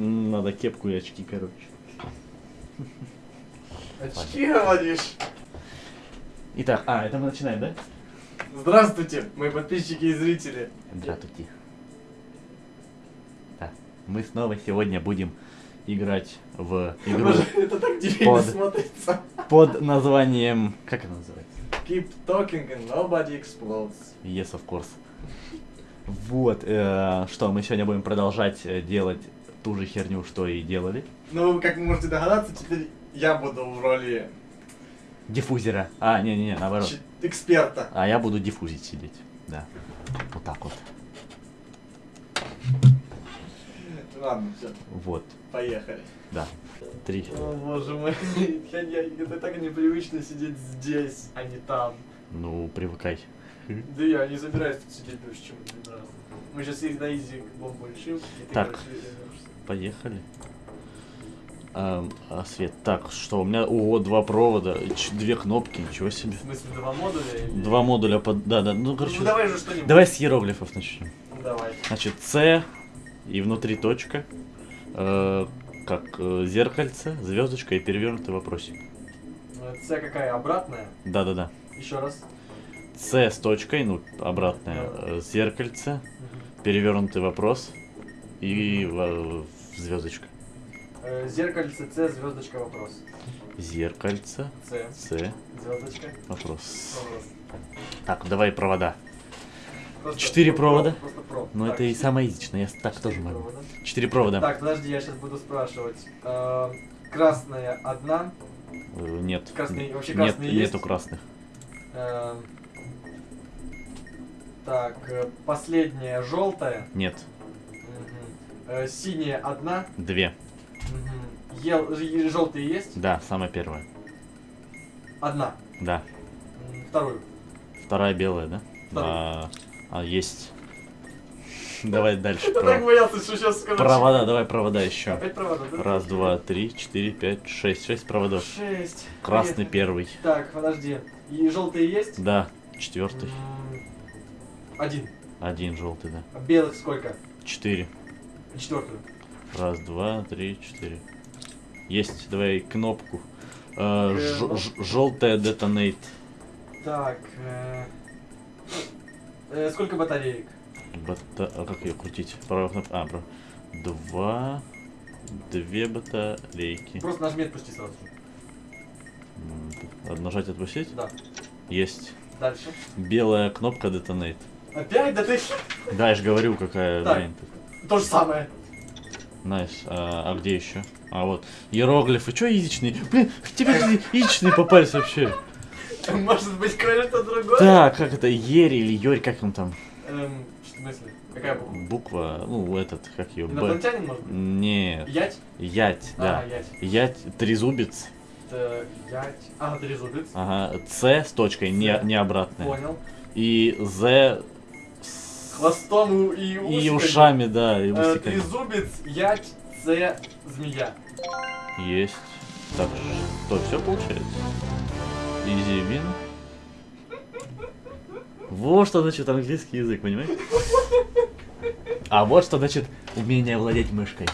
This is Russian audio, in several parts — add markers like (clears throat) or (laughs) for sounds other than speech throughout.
Надо кепку и очки, короче. Очки говоришь? Итак, а, это мы начинаем, да? Здравствуйте, мои подписчики и зрители. Здравствуйте. Да, мы снова сегодня будем играть в игру это так Под. смотрится. под названием... Как это называется? Keep talking and nobody explodes. Yes, of course. Вот, э, что, мы сегодня будем продолжать э, делать ту же херню, что и делали. Ну, как вы можете догадаться, теперь я буду в роли Диффузера. А, не-не-не, наоборот. ч- эксперта. А я буду диффузить сидеть. Да. Вот так вот. Ладно, все, Вот. поехали. Да. Три. О, боже мой. (laughs) Я, я- это так непривычно сидеть здесь, а не там. Ну, привыкай. Да я не собираюсь тут сидеть больше, чем один раз. Мы сейчас их на изи бомбу решим, и ты, Так. короче. Поехали. Эм, а, Свет, так, что у меня, ого, два провода, две кнопки, ничего себе. В смысле, два модуля? Или... Два модуля под, да, да, ну, короче, Ну давай же что-нибудь. давай с иероглифов начнем. Ну, давай. Значит, С и внутри точка, э, как э, зеркальце, звездочка и перевернутый вопросик. Э, С какая? Обратная? Да, да, да. Еще раз. С с точкой, ну, обратное, э, зеркальце, перевернутый вопрос и в- в звездочка. Э, Зеркальце С, звездочка, вопрос. Зеркальце, С, С, звездочка, вопрос. вопрос. Так, давай провода. Просто Четыре про- провода? Просто про. Ну Так, это и самое изичное, я так четыре тоже могу. провода. Четыре провода. Так, подожди, я сейчас буду спрашивать. Э, Красная одна. Нет. Красный- вообще Нет, красные есть? нету красных. Э, Так, э, последняя желтая. Нет. Э, Синяя одна. Две. Мгм. Ел... Желтые есть? Да, самая первая. Одна. Да. Вторую. Вторая белая, да? Вторую. А, а, есть. Давай дальше. Я так боялся, что сейчас скажу. Провода, давай провода еще. Опять провода, да? Раз, два, три, четыре, пять, шесть. Шесть проводов. Шесть. Красный первый. Так, подожди. И желтые есть? Да. Четвертый. Один. Один желтый, да. А белых сколько? Четыре. Четвертую. Раз, два, три, четыре. Есть, давай кнопку. Э, Э, ну. Желтая детонейт. Так. э, э, Сколько батареек? Бата... А как ее крутить? Правая кнопка. А, прав... Два. Две батарейки. Просто нажми отпусти сразу. М, Надо нажать отпустить? Да. Есть. Дальше. Белая кнопка detonate. Опять? Да ты... Да, я же говорю, какая Так. блин. То же самое. Nice. А, а где еще? А вот. Иероглифы. Че изичные? Блин, тебе изичные попались вообще. (laughs) Может быть, кое-что другое? Так, как это? Ери или Йорь, как он там? Эм, в смысле? Какая буква? Буква, ну, этот, как ее. Инопланетянин, может быть? Нет. Ять? Ять, да. А, ять. Ять, трезубец. Э, Ять. А, трезубец. Ага. С с точкой, не, не обратная. Понял. И З. Хвостом и И усиками. ушами, да, и Э, усиками. Трезубец, ять, С, змея. Есть. Так, что, все получается? Изи вин. Вот что значит английский язык, понимаешь? А вот что значит умение владеть мышкой.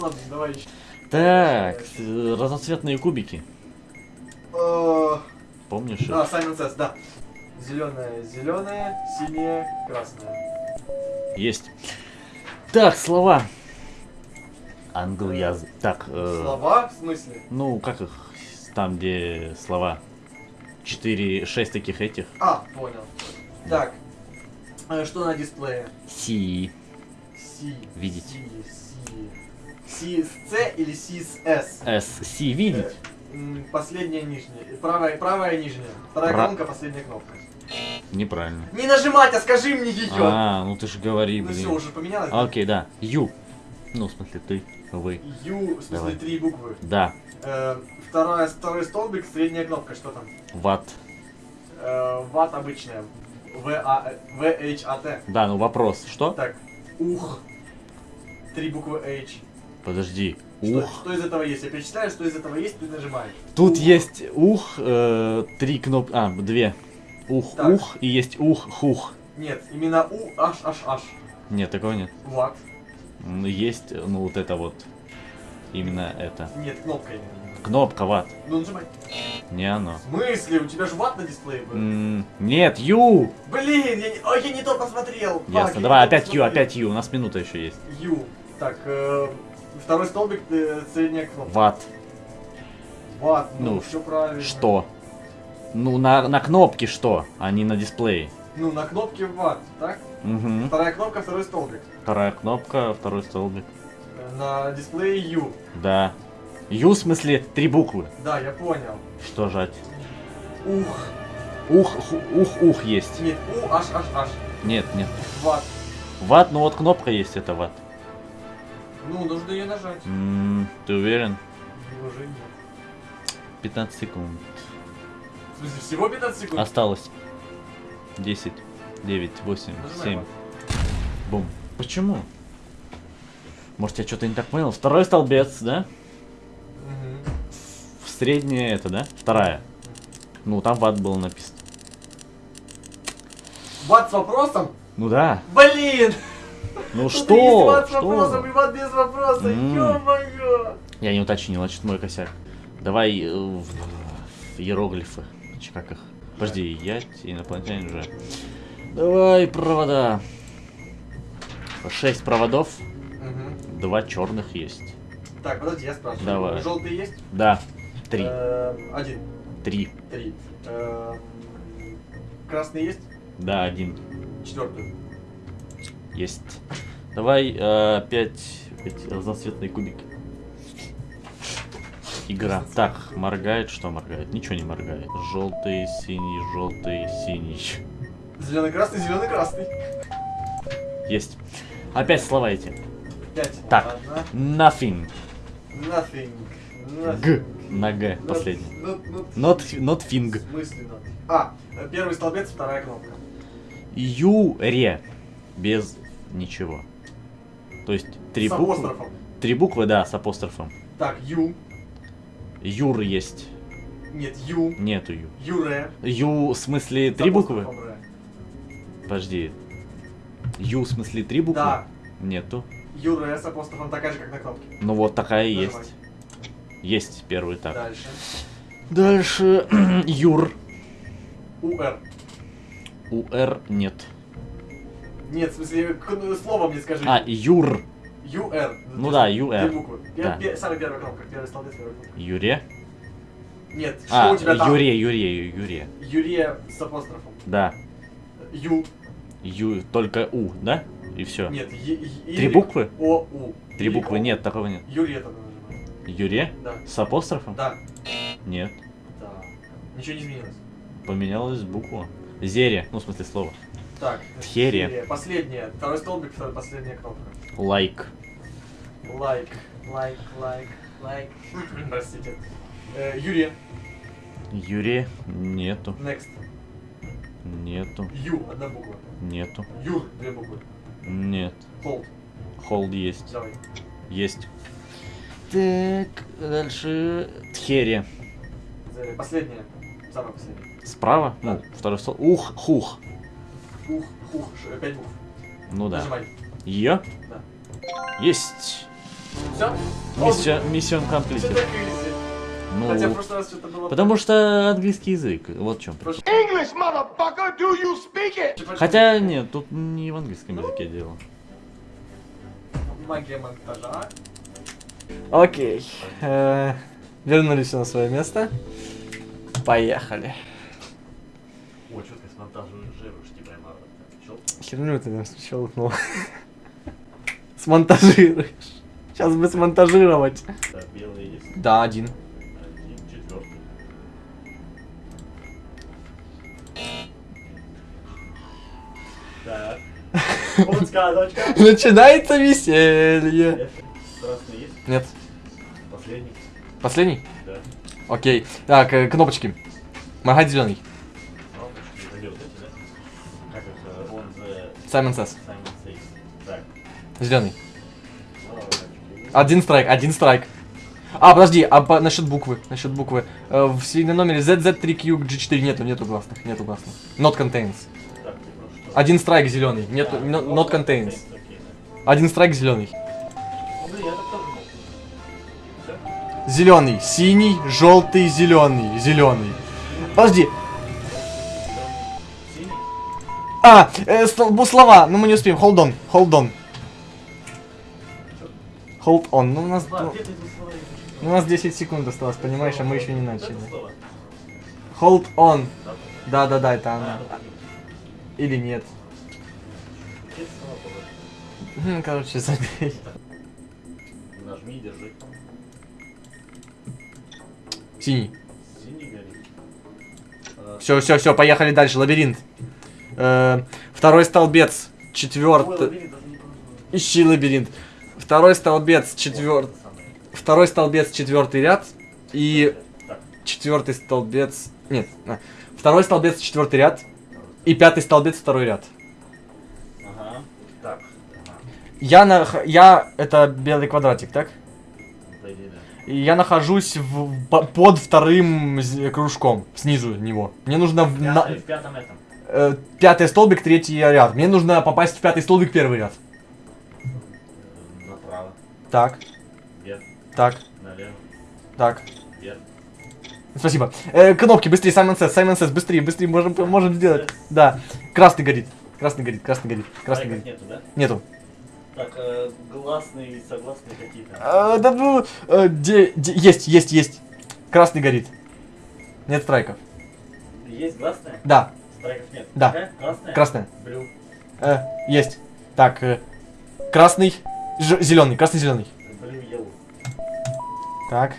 Ладно, давай еще. Так, э, разноцветные кубики. Помнишь? их? Да, Саймон Сесс, да. Зеленая, зеленая, синяя, красная. Есть. Так, слова. Англоязык. Так, э, Слова, в смысле? ну, как их, там, где слова? Четыре, шесть таких этих. А, понял. Так. э, Что на дисплее? Си. Си. Видеть. Си, Си. Си с С или Си с С? С. Си, видеть. Э, Последняя нижняя. Правая, правая нижняя. Вторая Пра- колонка, последняя кнопка. Неправильно. Не нажимать, а скажи мне ее. А, ну ты же говори, ну блин. все, уже поменялось. Окей, да. Ю. Ну, в смысле, ты, вы. Ю, в смысле, Давай. три буквы. Да. Э, вторая, второй столбик, средняя кнопка, что там? Ват. Э, ват обычная. В, А, В, H, А, Т. Да, ну вопрос. Что? Так, ух. Три буквы H. Подожди. Что, Ух. что из этого есть? Я перечисляю, что из этого есть, ты нажимаешь. Тут Ух. есть ух, э, три кнопки. А, две. Ух, Так. ух и есть ух, хух. Нет, именно У, H, H, H. Нет, такого нет. Ват. М, Есть, ну, вот это вот. Именно это. Нет, кнопка именно. Кнопка ват. Ну нажимай. Не оно. В смысле? У тебя же ват на дисплее был. М, Нет, Ю! Блин, я не... Ой, я не то посмотрел. Ясно. не Давай, опять Ю, опять Ю. У нас минута еще есть. Ю. Так, э, второй столбик, э, средняя кнопка. Ват. Ват, ну, Ну, все правильно. Что? Ну, на, на кнопке что, а не на дисплее. Ну, на кнопке ват, так? Угу. Вторая кнопка, второй столбик. Вторая кнопка, второй столбик. На дисплее Ю. Да. Ю в смысле три буквы. Да, я понял. Что жать? Ух. Ух, ух, ух есть. Нет, У, аж, аж, аж. Нет, нет. Ват. Ват, ну вот кнопка есть, это ват. Ну, нужно ее нажать. М, ты уверен? Уже нет. 15 секунд. В смысле, всего 15 секунд? Осталось. 10, 9, 8, Нажимай 7. ват. Бум. Почему? Может, я что-то не так понял? Второй столбец, да? Мгм. В среднее это, да? Вторая. Ну, там ват было написано. Ват с вопросом? Ну да. Блин! Ну Тут (laughs) что? есть ват с вопросом Что? и ват без вопроса. Ё-моё! Я не уточнил, значит мой косяк. Давай э, в, в иероглифы. Чи Как их? Подожди, я инопланетянин же. Давай провода. Шесть проводов, Мгм. два черных есть. Так, подожди, я спрашиваю. Давай. Желтый есть? Да, три. Эм, Один. Три. Три. Эм, Красный есть? Да, один. Четвертый. Есть. Давай э, опять эти разноцветные кубики. Игра. Так, моргает, что моргает? Ничего не моргает. Желтый, синий, желтый, синий. Зеленый, красный, зеленый, красный. Есть. Опять слова эти. Пять. Так. Ладно. Nothing. Nothing. Nothing. Г. На Г. Not- Последний. not- not- Not, not В thing. смысле not? А, первый столбец, вторая кнопка. Юре. Без ничего. То есть три С буквы. апострофом. Три буквы, да, с апострофом. Так, Ю. Юр есть. Нет, Ю. Нету Ю. Юре. Ю в смысле три буквы? Подожди. Ю в смысле три буквы? Да. Нету. Юре с апострофом такая же, как на кнопке. Ну вот такая Нажимай. есть. Есть первый так. Дальше. Дальше. (clears throat) Юр. УР. У Р нет. Нет, в смысле, к- слово мне скажи. А, Юр. ЮР. Ну да, ЮР. Две буквы. Да. Самая первая кнопка, первый столбец, первая кнопка. Юре. Нет, что А, у тебя там? Юре, Юре, Юре. Юрия с апострофом. Да. Ю. Ю, только У, да? И все. Нет, Е- Е- Три буквы? О, У. Три буквы нет, такого нет. Юрия тогда нажимай. Юре? Да. С апострофом? Да. Нет. Да. Ничего не изменилось. Поменялась буква. Зере, ну в смысле слова. Так. Тхерия. Последняя. Второй столбик, вторая последняя кнопка. Лайк. Лайк. Лайк, лайк, лайк. (laughs) Простите. Э, Юрия. Юре нету. Next. Нету. Ю. Одна буква. Нету. Юр. Две буквы. Нет. Hold. Холд есть. Давай. Есть. Так, дальше. Тхере. Зере. Последняя. Самая последняя. Справа? Да. Ну, второй стол. Ух, хух. Ух, ух, ш- пять букв. Ну да. Нажимай. Е? Есть. Все? Миссия, миссион комплит. Ну, Хотя в прошлый раз что-то было... потому что английский язык. Вот в чем. English, motherfucker, do you speak it? Хотя нет, тут не в английском языке дело. Магия монтажа. Окей. Э, Вернулись на свое место. Поехали. О, что ты смонтажируешь, прямо Херню ты там щелкнул. (laughs) Смонтажируешь. Сейчас бы смонтажировать. Да, белый есть. Да, один. Один, четвертый. Так. (laughs) Начинается веселье. Красный есть? Нет. Последний? Последний? Да. Окей. Так, э, кнопочки. Моргать зеленый. Кнопочки, это Зеленый. Один страйк, один страйк. А, подожди, а по, насчет буквы, насчет буквы. Э, в серийном номере ZZ3QG4 нету, нету гласных, нету гласных. Not contains. Один страйк зеленый, нету, not, not contains. Один страйк зеленый. Зеленый, синий, желтый, зеленый, зеленый. Подожди. А, э, слова, но мы не успеем. Hold on, hold on. Hold on. Ну, у нас, ну, у нас 10 секунд осталось, понимаешь, а мы еще не начали. Hold on. Да. Да-да-да, это она. Или нет. Хм, Короче, забей. Нажми, держи. Синий. Все, все, все, поехали дальше. Лабиринт. Э, второй столбец. Четвертый. Ищи лабиринт. Второй столбец, четвертый. Второй столбец, четвертый ряд. И четвертый столбец. Нет. а. Второй столбец, четвертый ряд. И пятый столбец, второй ряд. ага. Так, ага. Я на. Я. Это белый квадратик, так? И я нахожусь в, по- под вторым кружком, снизу него. Мне нужно в, на- Пятый, в пятом этом. э, пятый столбик, третий ряд. Мне нужно попасть в пятый столбик, первый ряд. Так, вверх, так, налево, так. вверх. Спасибо. Э, кнопки, быстрее, Саймон Сес, Саймон Сес, быстрее, быстрее, можем, можем сделать. Да. Красный горит. Красный горит, красный горит, красный горит. нету, да? Нету. Так, э, гласные и согласные какие-то. А, да ну, э, де- де- есть, есть, есть. Красный горит. Нет страйков. Есть гласная? Да, Страйков нет. Да. Какая? Красная? красная. Блю. Э, есть. Так, э, красный, зеленый, красный, зеленый. Yellow. Так.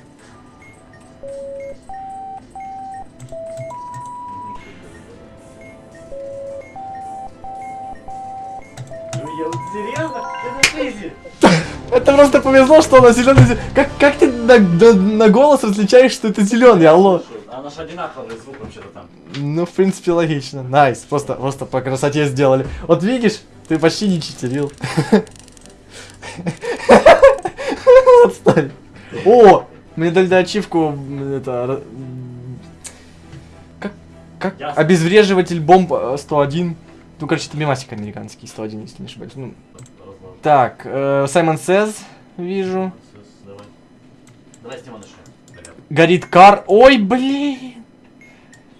Это просто повезло, что она зеленый. Как, как ты на, на- на голос различаешь, что это зеленый, алло? А наш одинаковый звук вообще-то там. Ну, в принципе, логично. Nice, просто, просто по красоте сделали. Вот видишь, ты почти не читерил. (laughs) (laughs) Отстань. О, мне дали ачивку, это, как, как, Ясно. обезвреживатель бомб э, 101. Ну, короче, это мемасик американский, 101, если не ошибаюсь. Ну, Разложу. так, э, Саймон Сез, вижу. Давай. Горит кар. Ой, блин.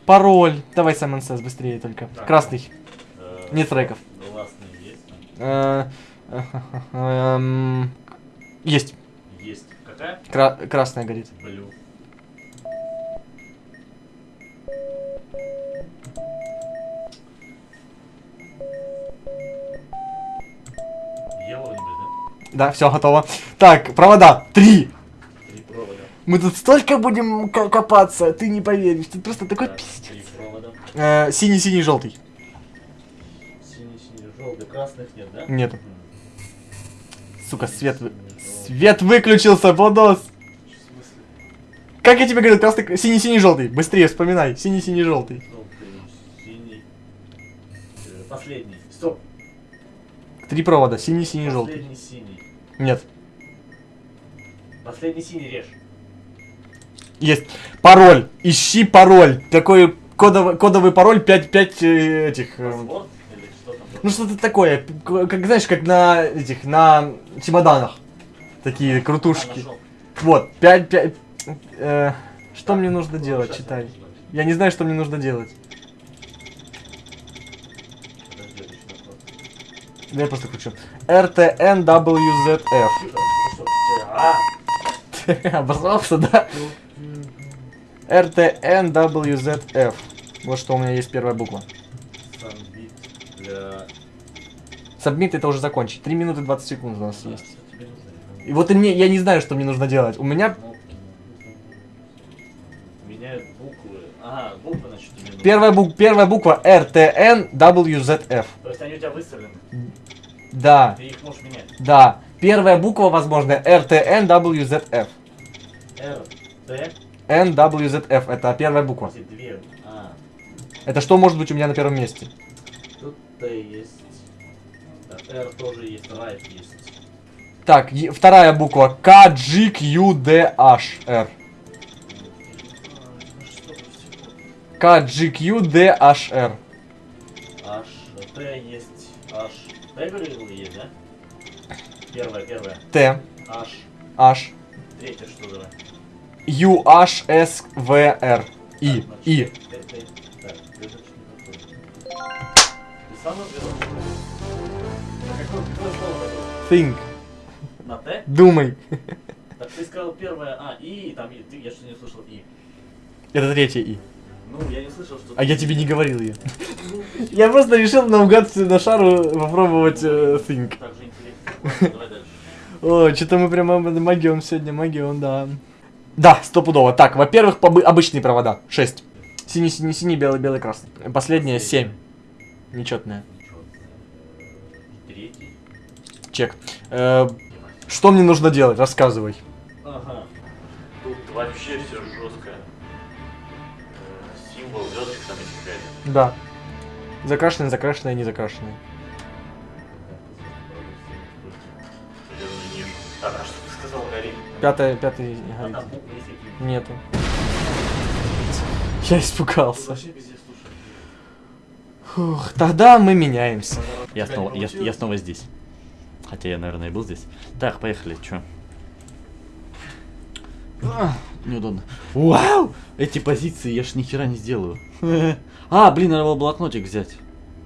Пароль. Давай, Саймон Сез, быстрее только. Так. Красный. Э, Нет треков. Гласные есть? Э, Есть. Есть. Какая? Кра- красная горит. Блю. Да, все готово. Так, провода. Три. Три провода. Мы тут столько будем ко- копаться, ты не поверишь. Тут просто такой Так, пиздец. Э, Синий, синий, желтый. Синий, синий, желтый. Красных нет, да? Нету. М. Сука, свет, вы- свет выключился, Бодос. В смысле? Как я тебе говорю, красный, синий, синий, желтый. Быстрее вспоминай. Синий, синий, желтый. Желтый, синий. Э, Последний. Стоп. Три провода. Синий, синий, желтый. Последний синий. Нет. Последний синий режь. Есть. Пароль. Ищи пароль. Такой кодовый, кодовый пароль 5, 5 э, этих... э, Password или что там? Ну что-то такое. Как знаешь, как на этих, на чемоданах. Такие крутушки. Вот, 5, 5... э, что мне нужно Ну, делать, читай. я не знаю, что мне нужно делать. Подожди, я просто кручу. RTNWZF. Ну а, Обосрался, да? RTNWZF. Вот что у меня есть первая буква. Для... Сабмит это уже закончить. 3 минуты 20 секунд у нас А, есть. И вот и мне, я не знаю, что мне нужно делать. У меня. Меняют буквы. Ага, буквы, значит, нужны. первая, бук- первая буква RTNWZF. То есть они у тебя выставлены. Да, Ты их можешь менять. да. Первая буква, возможно, RTNWZF. R, T, NWZF, это первая буква. две. А, Это что может быть у меня на первом месте? Есть. Так, R тоже есть, right есть. Так, вторая буква KGQDHR. KGQDHR. H, T есть. H. T говорил есть, да? Первая, первая. T, H. H, Третья что давай? UHSVR. И. И. Think. На Т? Думай. Так ты сказал первое А, И, там и, ты, я что не услышал И. Это третье И. Ну, я не слышал, что... А я тебе не говорил ее. (laughs) Я просто решил наугад на шару попробовать э, Think. Так же интересно. Давай дальше. (laughs) О, что-то мы прямо магион сегодня, магион, да. Да, стопудово. Так, во-первых, обычные провода. 6. Синий, синий, синий, белый, белый, красный. Последнее 7. Нечетное. Ничего. Третий. Чек. Э, что мне нужно делать? Рассказывай. Ага. Тут вообще все жестко. Символ звездочек там есть. Да. Закрашенный, закрашенный, не вижу. Так, а что ты сказал, Гарри? Пятое, пятый А горит. Нету. Я испугался. Фух, тогда мы меняемся. Я снова, я, я снова здесь. Хотя я, наверное, и был здесь. Так, поехали, чё? А, неудобно. Вау! Эти позиции я ж ни хера не сделаю. (laughs) А, блин, надо было блокнотик взять.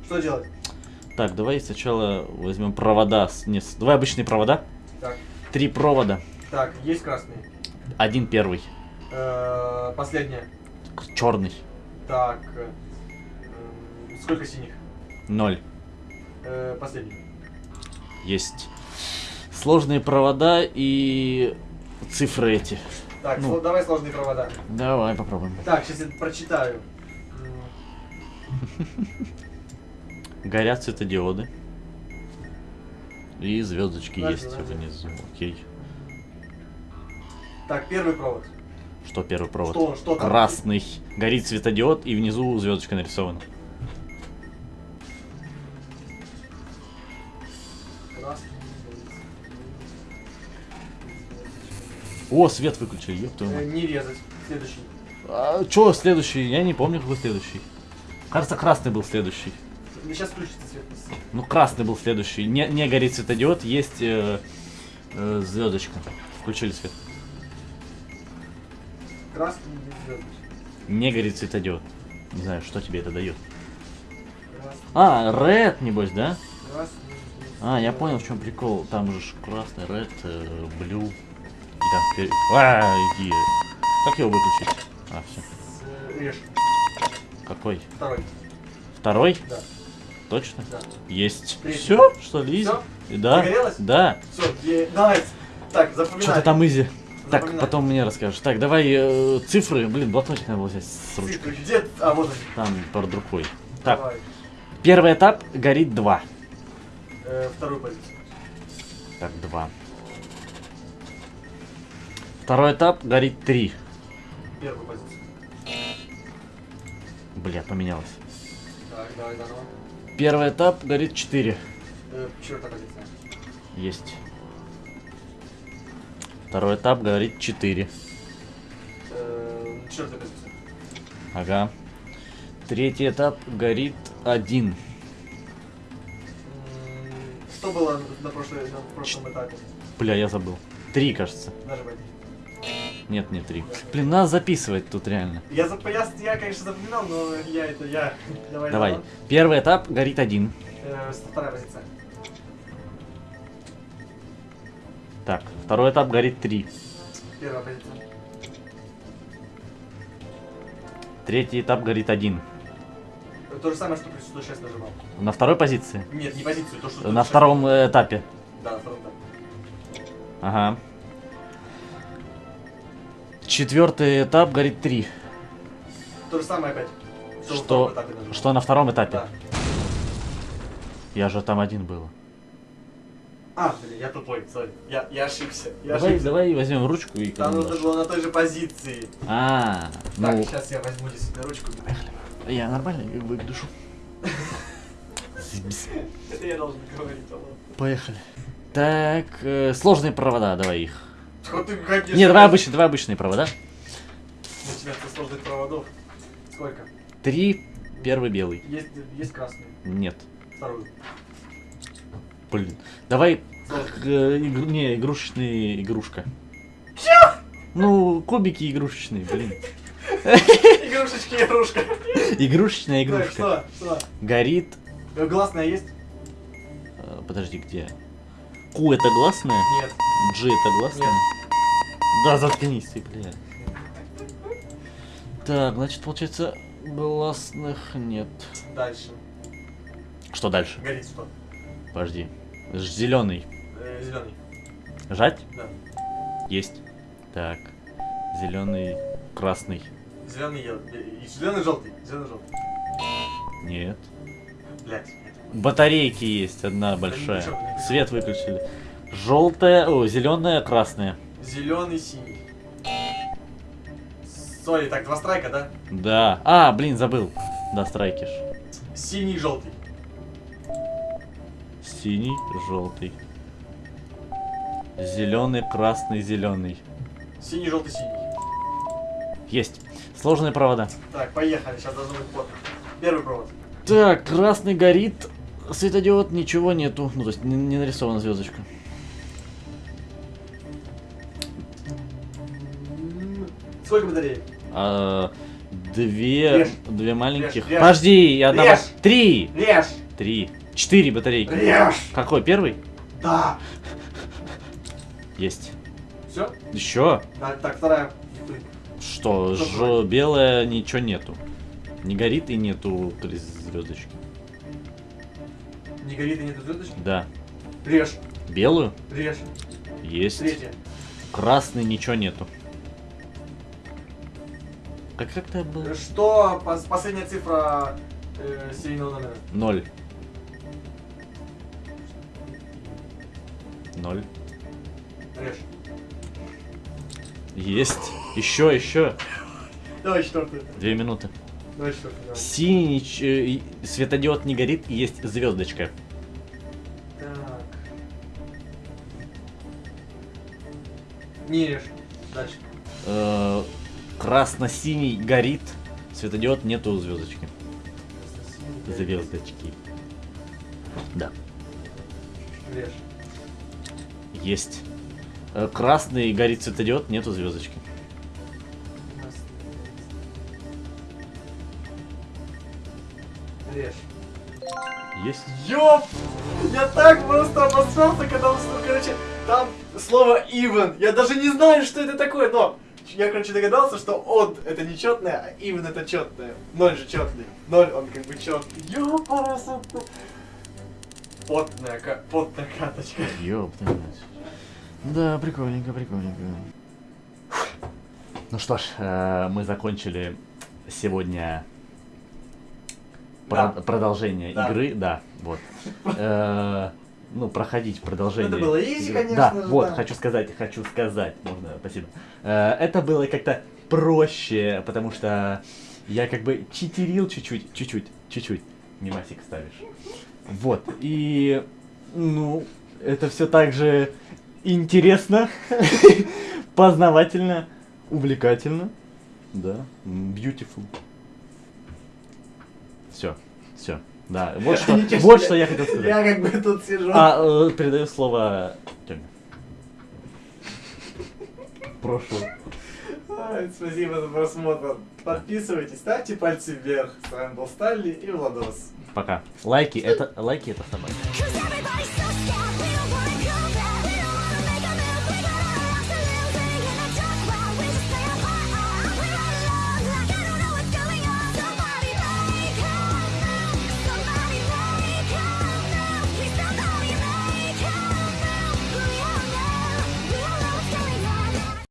Что делать? Так, давай сначала возьмем провода. с- Не, давай обычные провода. Так, Три провода. так, есть красный. Один первый. Э, Последняя. Черный. Так, сколько синих? Ноль. Э, Последний. Есть сложные провода и цифры эти. Так, Ну. сло- давай сложные провода. Давай попробуем. Так, сейчас я прочитаю. Горят светодиоды. И звездочки Ладно, есть ладно. внизу. Окей. Так, первый провод. Что первый провод? Что, что там? Красный. Горит светодиод и внизу звездочка нарисована. О, свет выключили, ёб твою Э, мать. Не резать. Следующий. А, чё следующий? Я не помню, какой следующий. Кажется, красный был следующий. Сейчас включится свет. Ну, красный был следующий. Не, не горит светодиод, есть э, э, звездочка. Включили свет. Красный без звездочек. Не горит светодиод. Не знаю, что тебе это дает. Красный, А, red, небось, да? красный. А, я понял, в чем прикол. Там же красный, red, э, blue. И там вперед. А, иди. Как его выключить? А, все. Режь. Какой? Второй. Второй? Да. Точно? Да. Есть. Третий. Все, что ли? Всё? Да. Загорелось? Да. Все, давай. Так, запоминай. Что-то там изи. Так, Запоминай. потом мне расскажешь. Так, давай э, цифры. Блин, блокнотик надо было взять с Цифры. ручкой. Где? А, вот они. Там под рукой. Так, Давай. первый этап горит 2. Э, вторую позицию. Так, 2. Второй этап горит 3. Первую позицию. Бля, поменялось. Так, давай заново. Первый этап горит 4. Э, четвертая позиция. Есть. Второй этап горит 4. Э, четвертая позиция. Ага. Третий этап горит 1. М, Что было на, прошлой, на прошлом этапе? Бля, я забыл. Три, кажется. Нажимай. Нет, не три. Блин, надо записывать тут реально. Я, зап... я, я, конечно, запоминал, но я это я. Давай. Давай. заново. Первый этап горит один. Э, вторая позиция. Так, второй этап горит три. Первая позиция. Третий этап горит один. То же самое, что при 106 нажимал. На второй позиции? Нет, не позицию, то, что... На 106. втором этапе. Да, на втором этапе. Ага. Четвертый этап горит три. То же самое опять. Что, нажимал. что на втором этапе? Да. Я же там один был. А, блин, я тупой, сори. Я, я ошибся. Я Давай, ошибся. давай возьмем ручку и Там нужно было на той же позиции. А, Так, ну, сейчас я возьму действительно ручку. я нормально выгляжу. Это (laughs) я должен говорить. Поехали. Так, э, сложные провода, давай их. Вот ты, конечно, Не, давай обычные, давай обычные провода. Начинается со сложных проводов. Сколько? Три, первый белый. Есть, есть красный. Нет. Вторую. Блин. Давай э, игру- не, игрушечная игрушка. Ну, кубики игрушечные, блин. Игрушечки, игрушка. Игрушечная игрушка. что? Что? Горит. Гласная есть? э, Подожди, где? Ку это гласная? Нет. G это гласная? Да, заткнись ты, бля. Так, значит, получается, гласных нет. Дальше. Что дальше? Горит что? Подожди. Зеленый. зеленый. Жать? Да. Есть. Так. Зеленый, красный. Зеленый, зеленый, желтый. Зеленый, желтый. Нет. Блять. Батарейки есть одна большая. Свет выключили. Желтая, о, зеленая, красная. Зеленый, синий. Сори, так, два страйка, да? Да. А, блин, забыл. Да, страйкиш. Синий, желтый. Синий, желтый. Зеленый, красный, зеленый. Синий, желтый, синий. Есть. Сложные провода. Так, поехали, сейчас должно быть плотно. Первый провод. Так, красный горит. Светодиод, ничего нету. Ну, то есть не, не нарисована звездочка. Сколько батареек? А, две, Режь. две маленьких. Режь, режь. Подожди, и одна. Ба- Три. Режь! Три. Четыре батарейки. Режь! Какой? Первый? Да! Есть. Все? Еще? Так, вторая. Что, Что ж, белое ничего нету. Не горит и нету звездочки. Не горит и нету звездочки? Да. Режь! Белую? Режь! Есть. Третья. Красный ничего нету. Как как то было? Что пос- последняя цифра э, серийного номера? Ноль. Ноль. Режь. Есть. Еще, еще. Давай четвертую. Две минуты. Давай четвертую. Давай. Синий ч- э, светодиод не горит, и есть звездочка. Так. Не режь. Дальше. Э, Красно-синий горит, светодиод нету звездочки. Звездочки. Да. Есть. Э, Красный горит светодиод, нету звездочки. Режь. Есть. Ёп! Я так просто обосрался, когда услышал, короче, там слово even. Я даже не знаю, что это такое, но я, короче, догадался, что odd это нечетное, а even это четное. Ноль же четный. Ноль, он как бы четный. Ёпарасота. Потная, ка- потная каточка. Мать. Да, прикольненько, прикольненько. Ну что ж, э, мы закончили сегодня про- Да. продолжение Да. игры, да, вот. Э, ну, проходить продолжение. Это было игры. конечно Да, же, вот, да. хочу сказать, хочу сказать, можно, спасибо. Э, это было как-то проще, потому что я как бы читерил чуть-чуть, чуть-чуть, чуть-чуть. Мимасик ставишь. Вот, и, ну, это все так же интересно, (laughs) познавательно, увлекательно, да, beautiful. Все, все, да, вот (laughs) что, Ничего вот что я хотел сказать. Я как бы тут сижу. А, э, передаю слово Тёме. Прошу. Ай, Спасибо за просмотр. Подписывайтесь, ставьте пальцы вверх. С вами был Сталли и Владос. Пока. Лайки это лайки это собака.